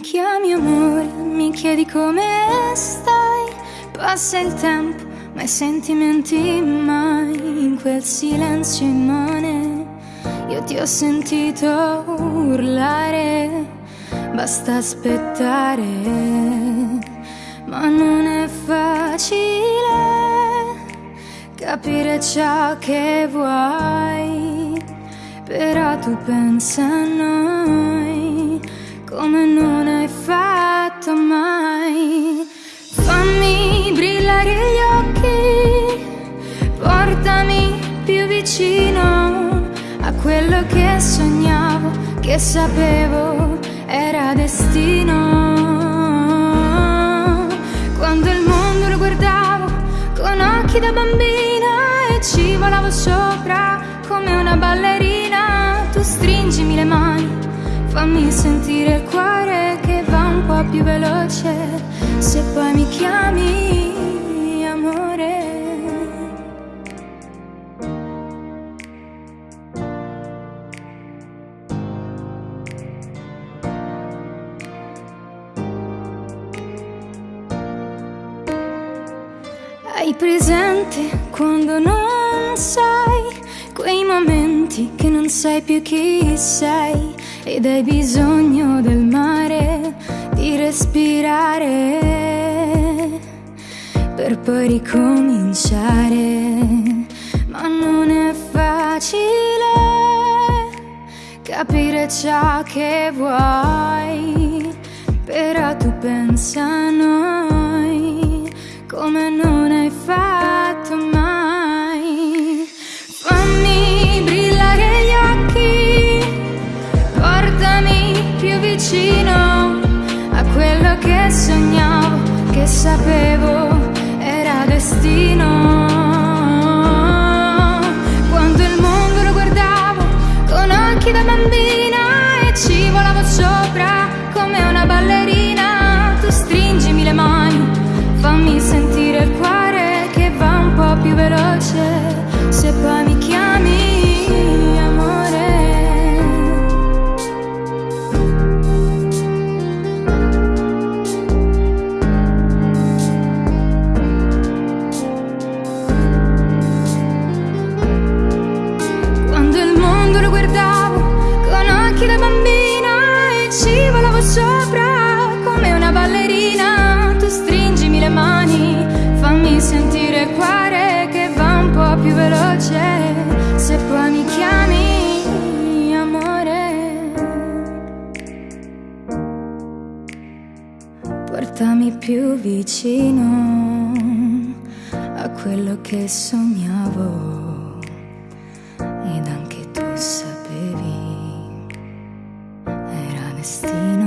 mi chiami amore, mi chiedi come stai, passa il tempo, ma i sentimenti mai in quel silenzio immane. Io ti ho sentito urlare, basta aspettare, ma non è facile capire ciò che vuoi, però tu pensa a noi come non vicino a quello che sognavo, che sapevo era destino. Quando il mondo lo guardavo con occhi da bambina e ci volavo sopra come una ballerina, tu stringimi le mani Fammi sentire il cuore che va un po' più veloce se poi mi chiami Hai presente quando non sai quei momenti che non sai più chi sei? ed hai bisogno del mare, di respirare per poi ricominciare. Ma non è facile capire ciò che vuoi, però tu pensa a noi che sapevo era destino. sopra come una ballerina. Tu stringimi le mani, fammi sentire il cuore che va un po' più veloce. Se poi mi chiami amore Portami più vicino a quello che sognavo ed anche tu sapevi era destino.